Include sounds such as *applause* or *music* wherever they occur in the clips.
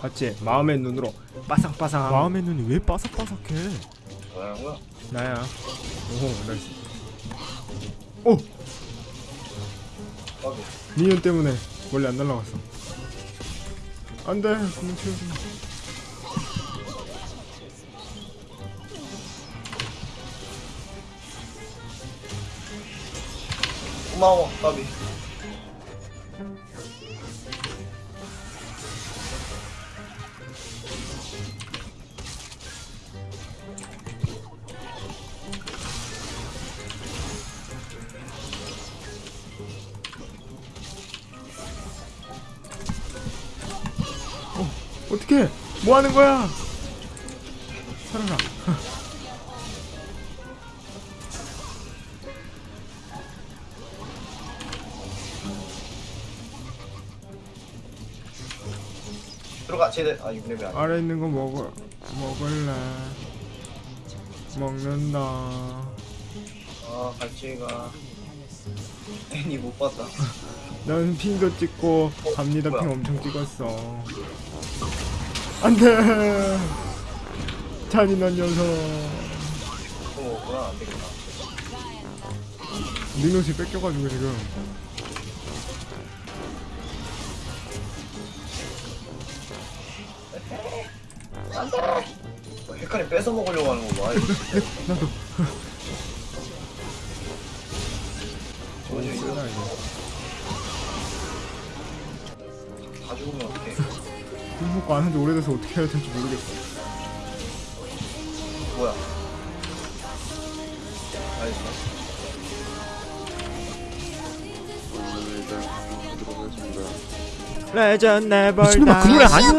봤지? 마음의 눈으로 빠삭빠삭 마음의 눈이 왜 바삭바삭해? 뭐라는 거야? 나야 오호 나이스 오! 까비. 미니언 때문에 원래 안 날라갔어 안돼 분명 채워줘 고마워, 까비. 어떻게 뭐 하는 거야 살아라 들어가, 쟤들. 아, 6레벨 아니야. 아래 있는 거 먹어 먹을래 먹는다 아, 갈치가. 애니 못 봤다. 난 핑도 찍고 갑니다? 핑 엄청 찍었어 안돼 잔인한 녀석 또 먹구나, 안 되겠다. 민옷이 뺏겨가지고 지금 어, 헷갈리 뺏어 먹으려고 하는 거 봐. 이거. *laughs* 나도 이거? 쓰나 이거 다 죽으면 어떡해. 술 먹고 안 한지 오래돼서 어떻게 해야 될지 모르겠어 뭐야? 알겠어. 레전 네버 미친놈아 그 노래 아니야!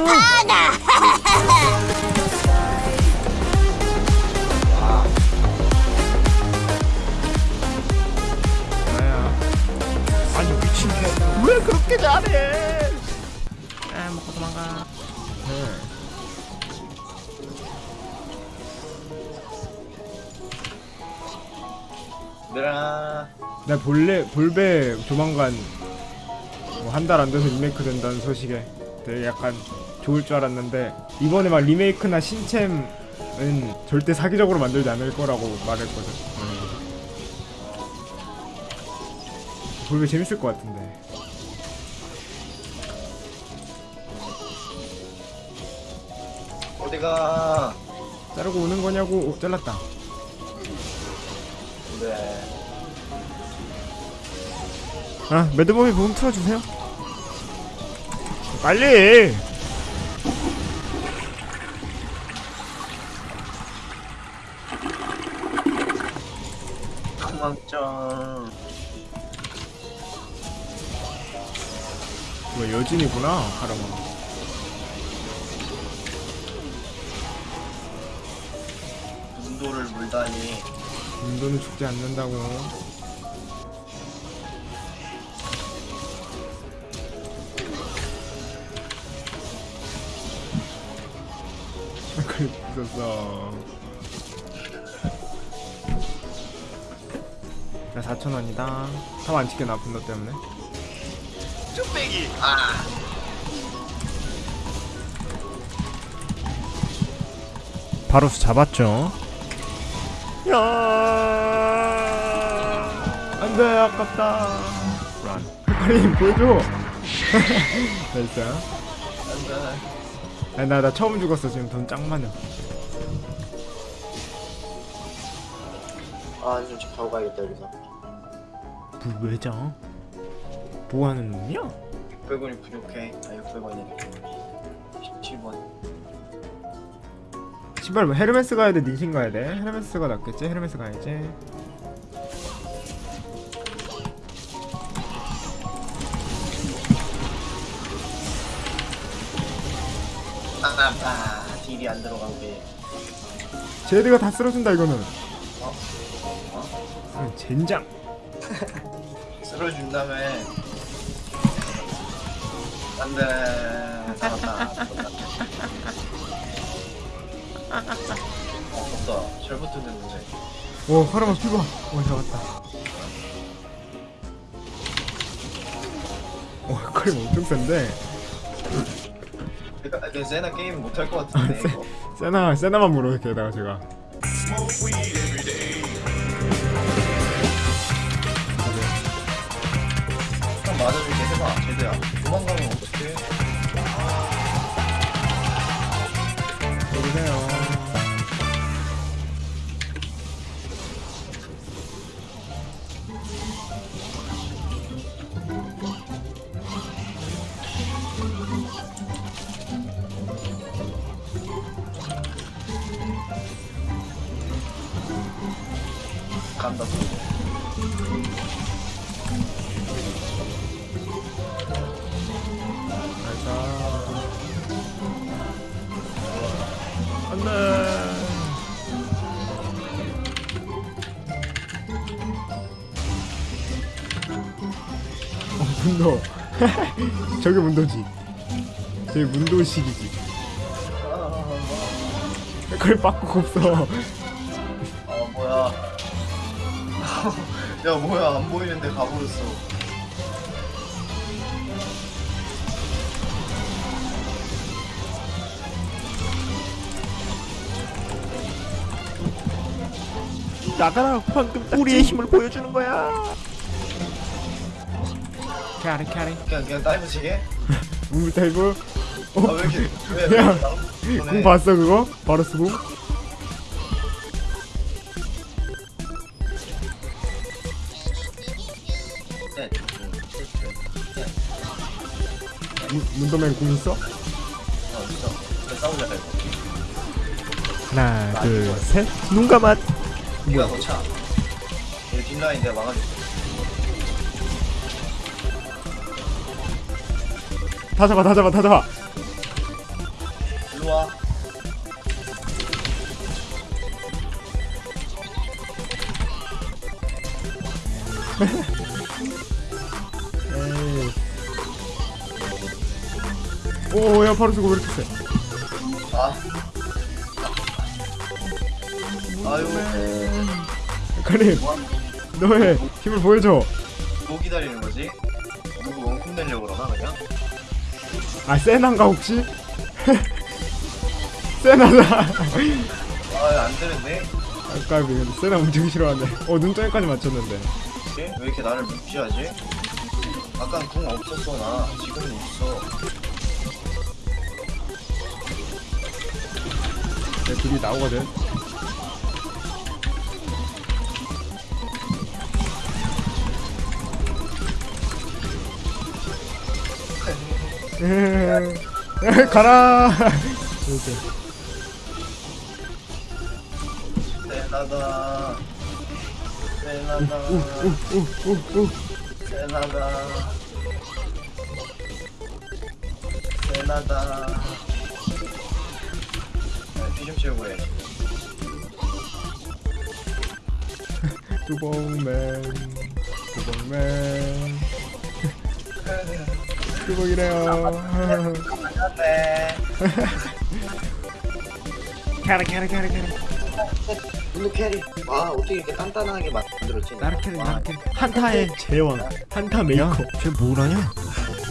아니 미친. 왜 그렇게 잘해? 아 먹고 도망가 네. 얘들아. 나 볼레 볼베 조만간 뭐 한 달 안 돼서 리메이크 된다는 소식에 되게 약간 좋을 줄 알았는데 이번에 막 리메이크나 신챔은 절대 사기적으로 만들지 않을 거라고 말했거든. 음. 볼베 재밌을 것 같은데. 어디가? 자르고 오는 거냐고 오, 잘랐다. 네. 아 매드범이 부분 틀어주세요. 빨리. 도망쳐. 뭐 여진이구나 가랑아. 문도를 물다니. 인도는 죽지 않는다고. 그래 있었어. 나 4천 원이다. 탑안 찍게 나 분노 때문에. 쭈빼기. 아. 바로스 잡았죠. 야. 안돼 아깝다. 런. 빨리 보여줘. *laughs* 됐어. 안돼. 아니 나, 나 처음 죽었어 지금 돈 짱 많아. 아, 좀집 가고 가야겠다 여기서. 뭐 왜죠? 뭐 하는 놈이야? 600원이 부족해. 아, 600원이네. 신발 뭐 헤르메스 가야 돼? 닌신 가야 돼? 헤르메스가 낫겠지? 헤르메스 가야지. 아, 아, 딜이 안 들어간 게. 제드가 다 쓸어준다 이거는. 어? 아, 젠장. *laughs* 쓸어준 다음에. 안 돼. 어, 없다. 잘못 듣는데. 오 하나만 피봐. 오 잡았다. 오 칼이 엄청 센데. 그러니까 그 세나 게임 못할 것 같은데 이거. 세나 세나만 물어 게다가 제가 형 맞아줄게 해봐 제대야. 도망가면 어떡해? 간다. 가자 안 돼 어 문도 저게 문도지 저게 문도식이지 그걸 바꾸고 없어 아 뭐야? *laughs* 야 뭐야 안 보이는데 가버렸어. 나가라 방금 우리의 힘을 보여주는 거야 캐리 캐리 그냥 그냥 다이브 치게? 문물 타이브 아왜 이렇게 왜? 야, 왜궁 봤어 그거? 바로스 궁? 네. 문- 문도맨 궁 있어? 어 있어. 그래 싸우자 이거. 하나 둘셋 눈 감아 네가 더 차. 여기 뒷라인 내가 막아줄게. 다 잡아 다 잡아 다 잡아 일로 와. *laughs* 오야 바로스 궁왜 이렇게 세? 아. 아유. 카림 뭐, 너의 힘을 보여줘 뭐 기다리는 거지? 누구 원콤 내려고 그러나 그냥? 아 세나인가 혹시? *laughs* 세나다 아안 되는데? 아까 그 세나 움직이기 싫어하네 어 눈덩이까지 맞췄는데 왜 이렇게 나를 무시하지? 아깐 궁 없었어 나 지금은 있어 내 둘이 나오거든. *laughs* 가라. 이렇게. 세나다. 세나다. 우우우우 세나다. 세나다 채우고 해 뚜벅맨 뚜벅man. 뚜벅이래요. 네 carry carry carry carry. blue carry. 와 어떻게 이렇게 단단하게 만들었지? 나르 carry 나르 carry. 한타의 제왕. 한타 메이커. 쟤 뭐라냐